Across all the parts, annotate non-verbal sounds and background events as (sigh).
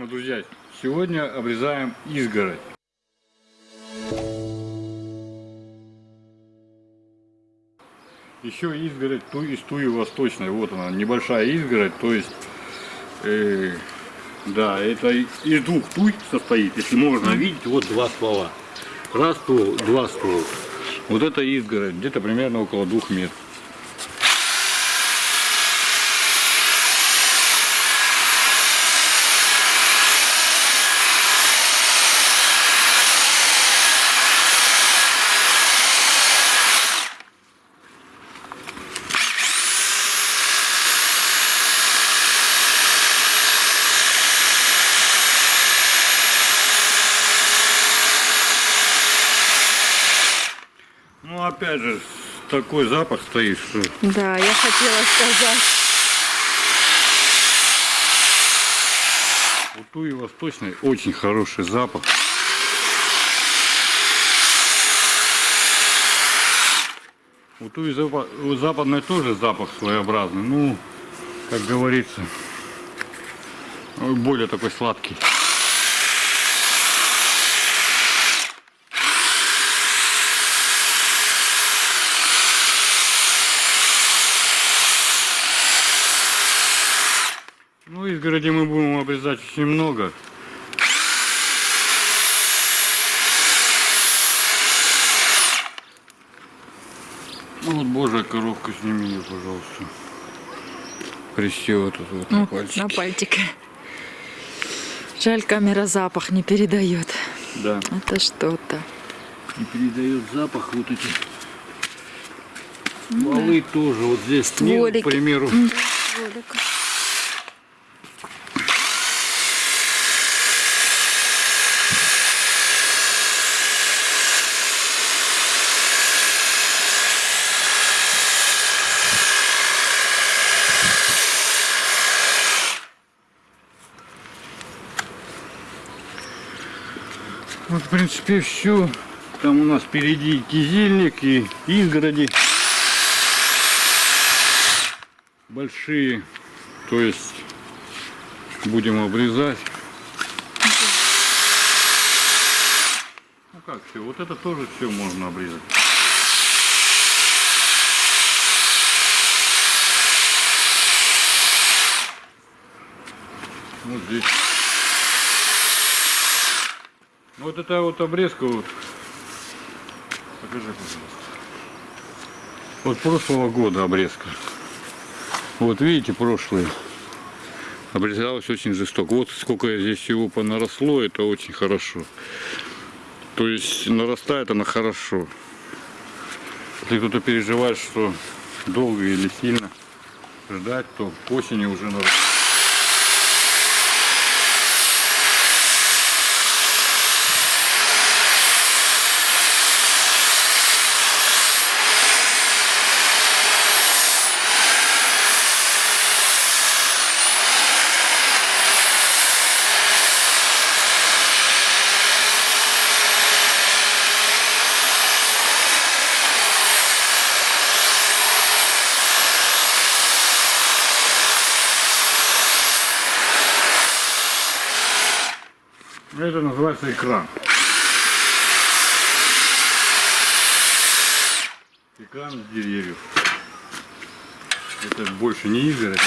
уважаемые друзья, сегодня обрезаем изгородь. Еще изгородь ту, из туи восточной. Вот она, небольшая изгородь, то есть, э, да, это из двух туй состоит. Если можно видеть, вот два ствола. Раз ствол, два ствола. Вот это изгородь, где-то примерно около двух метров. Ну опять же, такой запах стоит, что Да, я хотела сказать. у туи восточной очень хороший запах. У туи западной тоже запах своеобразный, ну, как говорится, более такой сладкий. Ну, изгороди мы будем обрезать очень много. Ну вот божья коровка, сними ее, пожалуйста. Присела тут вот на Ну, пальчике. на пальчике. Жаль, камера запах не передает. Да. Это что-то. И передает запах вот эти валы тоже. Вот здесь Стволики. к примеру. Волик. Вот, в принципе, все. Там у нас впереди кизильник и изгороди. Большие. То есть будем обрезать. Ну как все, вот это тоже все можно обрезать. Вот здесь. Ну, Вот это вот обрезка вот. Покажи, пожалуйста. Вот прошлого года обрезка. Вот видите, прошлый. Обрезалось очень жестоко. Вот сколько здесь всего понаросло, это очень хорошо. То есть нарастает она хорошо. Если кто-то переживает, что долго или сильно ждать, то к осени уже нарастает. Это называется экран. Экран с деревьев. Это больше не изгородь.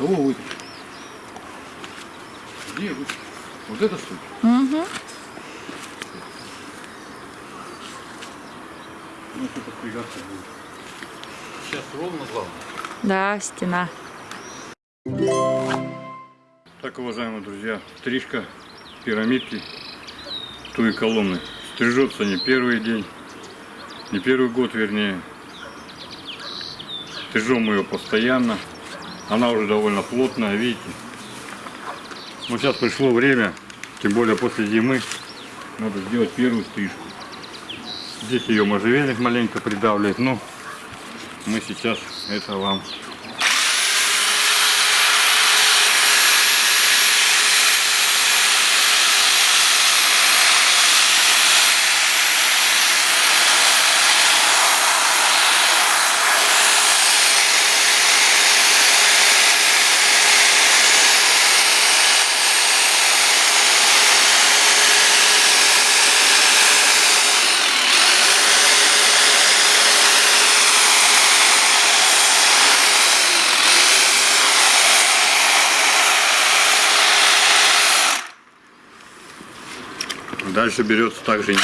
Кого вы? Где вы? Вот это что ли? Угу. Ну, что-то впрягаться будет. Сейчас ровно главное. Да, стена. Так, уважаемые друзья, стрижка пирамидки туи колонны. Стрижется не первый день, не первый год вернее. Стрижем мы ее постоянно. Она уже довольно плотная, видите. Ну, сейчас пришло время, тем более после зимы, надо сделать первую стрижку. Здесь ее можжевельник маленько придавливает, но мы сейчас это вам Дальше берется также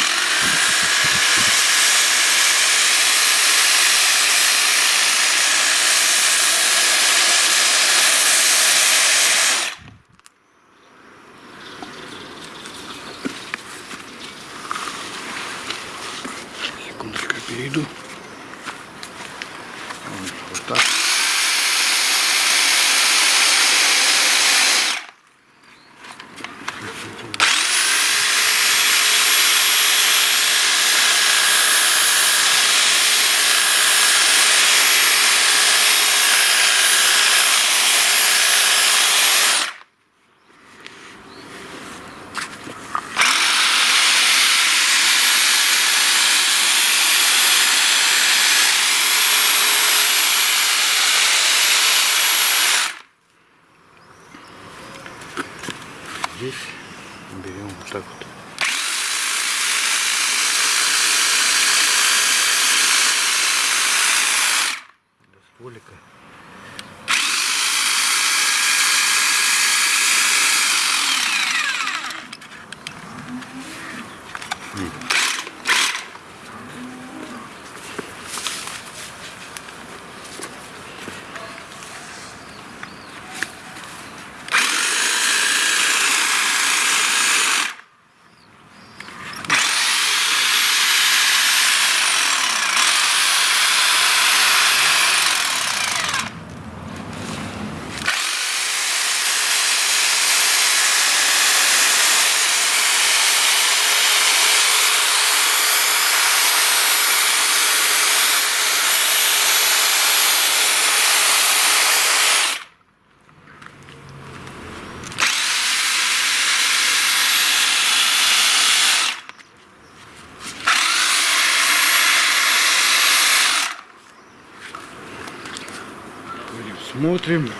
Смотрим.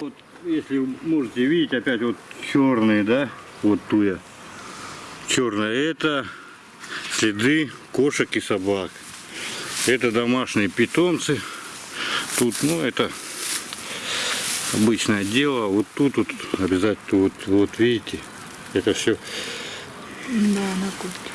Вот, если можете видеть, опять вот черные, да, вот туя. Черная это следы кошек и собак. Это домашние питомцы. Тут, ну, это обычное дело. Вот тут вот обязательно, вот, вот видите, это все Да, на куртке.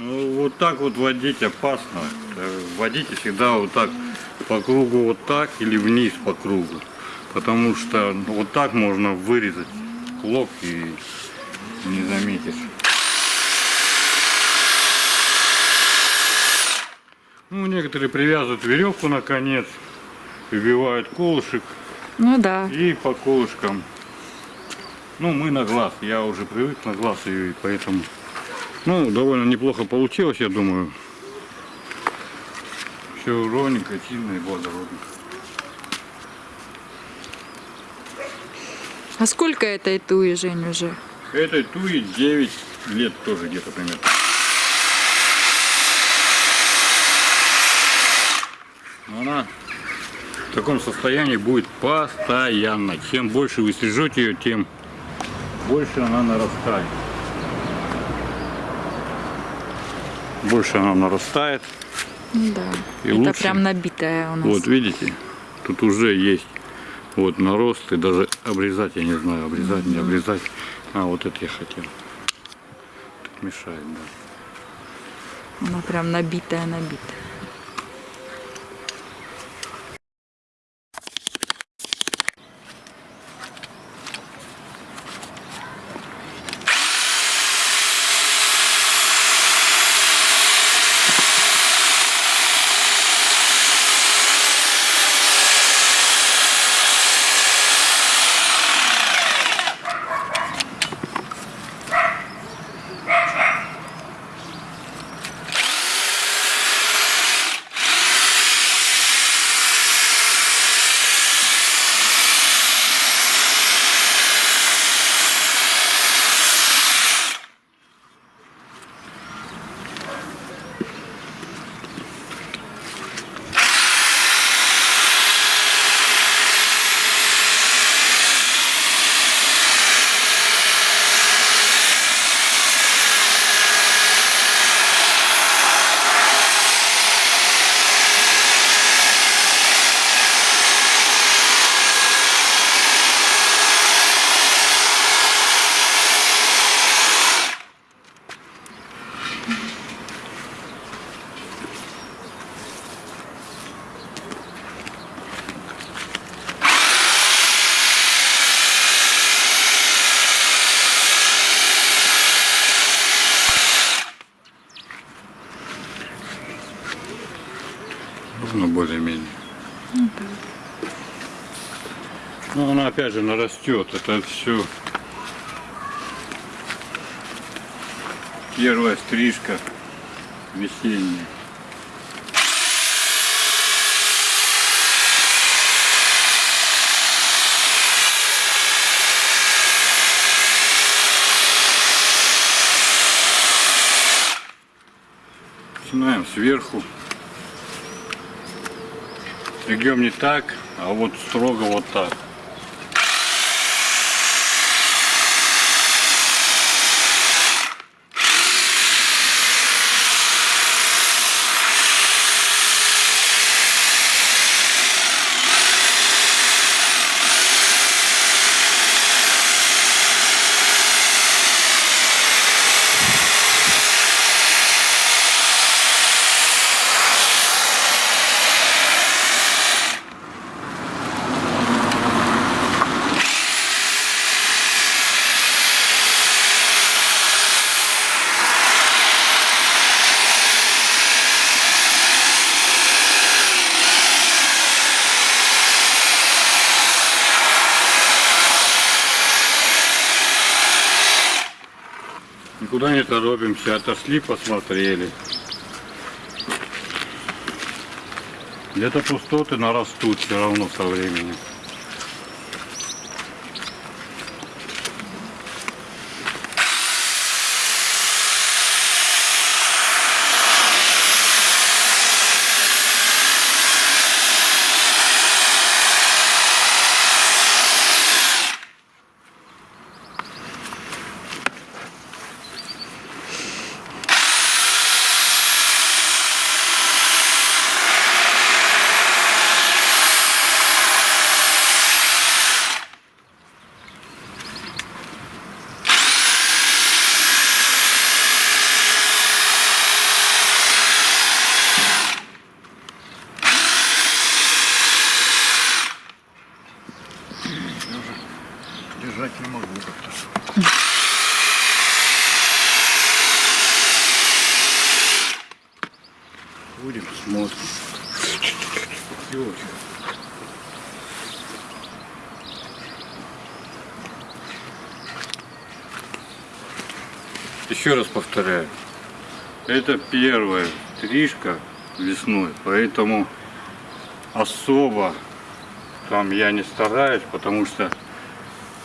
Ну, вот так вот водить опасно. Э, Водите всегда вот так по кругу вот так или вниз по кругу. Потому что вот так можно вырезать клок и не заметишь. Ну, некоторые привязывают веревку на конец, выбивают колышек Ну да. и по колышкам. Ну, мы на глаз. Я уже привык на глаз ее, и поэтому... Ну, довольно неплохо получилось, я думаю. Все ровненько, сильно и благородно. А сколько этой туи, Жень, уже? Этой туи 9 лет тоже где-то примерно. она в таком состоянии будет постоянно. Чем больше вы стрижете ее, тем больше она нарастает. Больше она нарастает. Да. И Это лучше. прям набитая у нас. Вот видите, тут уже есть вот нарост, и даже обрезать, я не знаю, обрезать, не обрезать. А, вот это я хотел. Так мешает, да. Она прям набитая, набитая. Ну, более-менее. Ну, она опять же нарастет. Это все первая стрижка весенняя. Начинаем сверху. Стригем не так, а вот строго вот так. Никуда не торопимся, отошли, посмотрели. Где-то пустоты нарастут все равно со временем. Держать не могу как-то. Будем смотрим. Ёлки. Еще раз повторяю, это первая стрижка весной, поэтому особо там я не стараюсь, потому что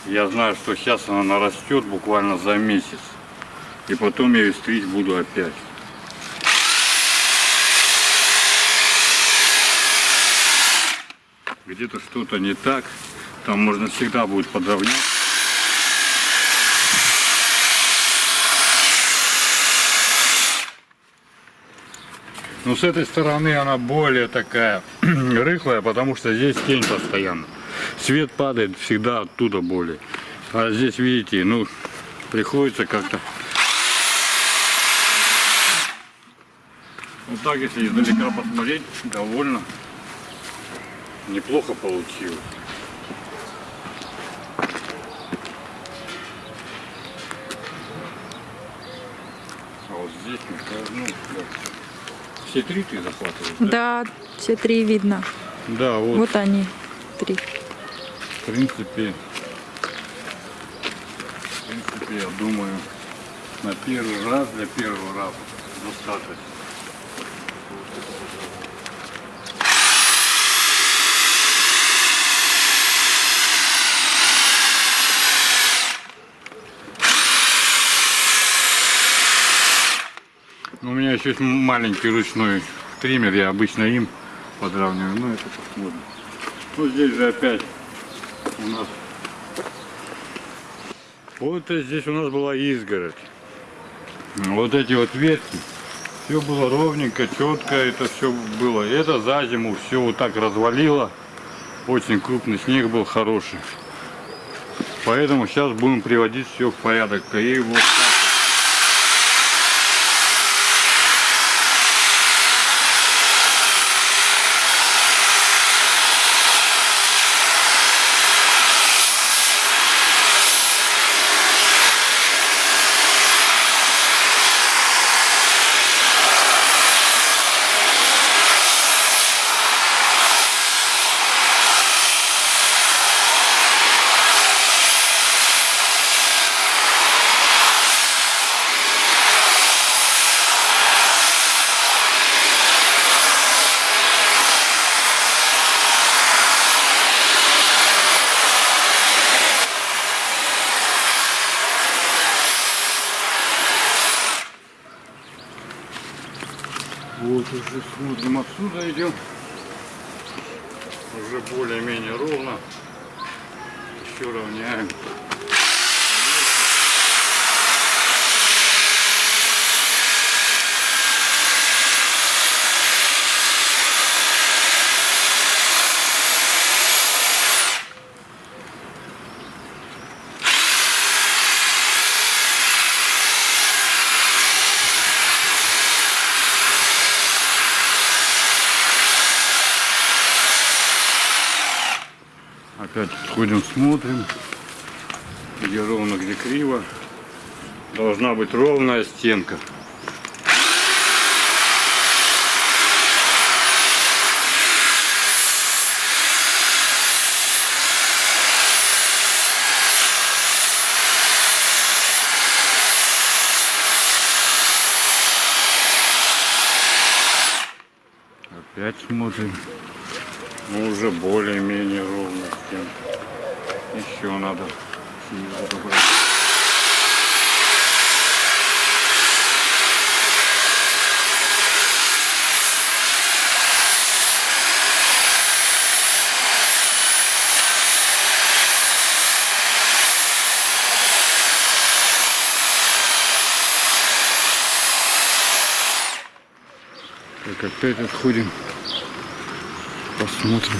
я знаю, что сейчас она нарастет буквально за месяц. И потом я ее стричь буду опять. где-то что-то не так, там можно всегда будет подровнять. Но с этой стороны она более такая (clears throat) рыхлая, потому что здесь тень постоянно. Свет падает всегда оттуда более. А здесь, видите, ну, приходится как-то... Вот так, если издалека посмотреть, довольно неплохо получилось. А вот здесь, ну. Все три ты захватываешь, да? Да, все три видно. Да, вот, Вот они, три. в принципе, в принципе, я думаю, на первый раз, для первого раза достаточно. Меня еще есть маленький ручной триммер, я обычно им подравниваю, ну это посмотрим. Ну здесь же опять у нас вот здесь у нас была изгородь. Вот эти вот ветки. Все было ровненько, четко, это все было. Это за зиму все вот так развалило. Очень крупный снег был хороший. Поэтому сейчас будем приводить все в порядок. И вот уже смотрим отсюда идем. Уже более-менее ровно. Еще равняем. Опять ходим, смотрим, где ровно, где криво. Должна быть ровная стенка. Опять смотрим. Ну, уже более-менее ровно стенка. Еще надо снизу добрать. Так, опять отходим. Посмотрим.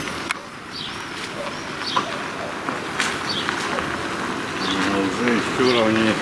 Ну, Уже еще ровнее.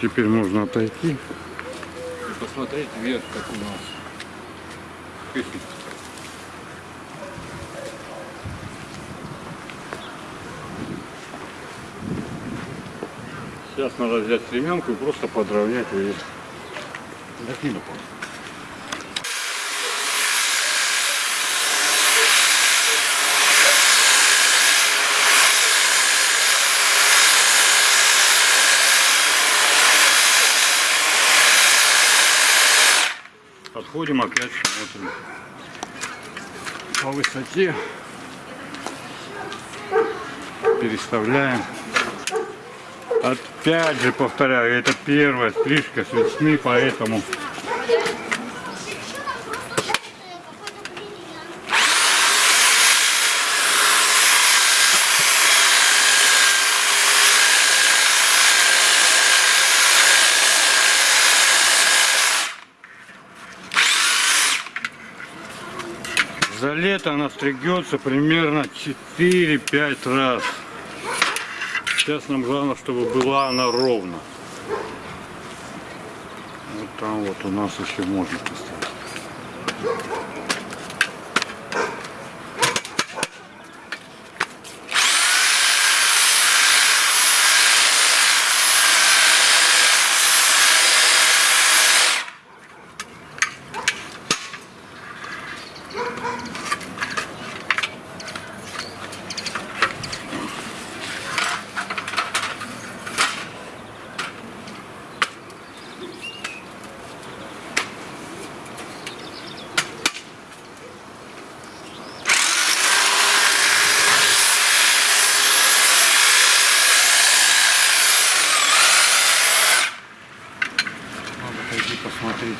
Теперь можно отойти и посмотреть вверх, как у нас. Сейчас надо взять стремянку и просто подровнять ее. Закину. Подходим опять, смотрим по высоте. Переставляем. Опять же повторяю, это первая стрижка с весны, поэтому за лето она стригется примерно 4-5 раз. Сейчас нам главное, чтобы была она ровно. Вот там вот у нас еще можно поставить. Надо пойти посмотреть.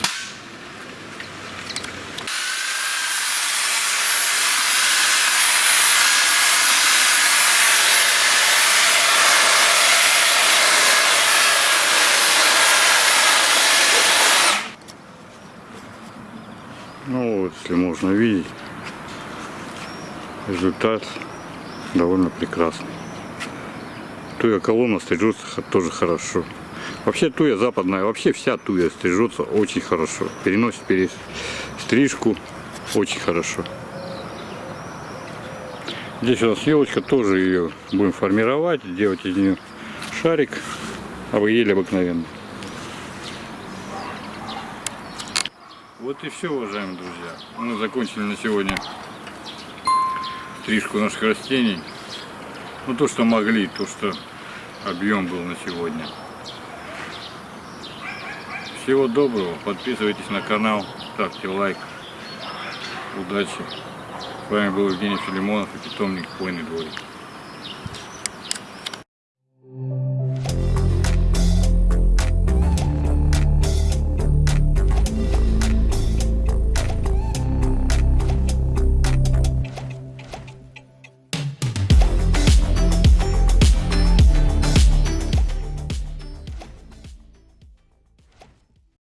Ну вот, если можно видеть, результат довольно прекрасный. Туя колонна стрижется тоже хорошо. Вообще туя западная, вообще вся туя стрижется очень хорошо. Переносит перес... стрижку очень хорошо. Здесь у нас елочка, тоже ее будем формировать, делать из нее шарик, а вы ели обыкновенный. Вот и все, уважаемые друзья. Мы закончили на сегодня стрижку наших растений. Ну, то, что могли, то, что объем был на сегодня. Всего доброго. Подписывайтесь на канал, ставьте лайк. Удачи. С вами был Евгений Филимонов и питомник Хвойный дворик.